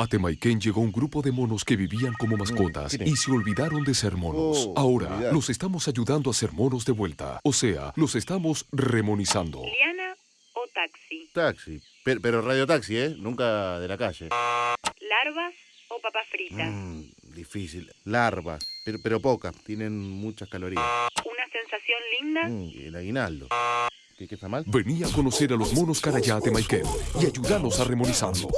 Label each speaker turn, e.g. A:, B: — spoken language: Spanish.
A: A Temaiken llegó un grupo de monos que vivían como mm,
B: mascotas
A: y se olvidaron de ser monos.
B: Oh,
A: Ahora los estamos ayudando a ser monos de vuelta. O sea, los estamos remonizando.
C: Liana o taxi.
B: Taxi. Pero, pero radio taxi, ¿eh? Nunca de la calle.
C: Larvas o papas fritas.
B: Mm, difícil. Larvas. Pero, pero pocas. Tienen muchas calorías.
C: Una sensación linda.
B: Mm, el aguinaldo. ¿Qué, qué está mal?
A: Vení a conocer a los monos Carayá de Temaiken y ayúdanos a remonizarlos.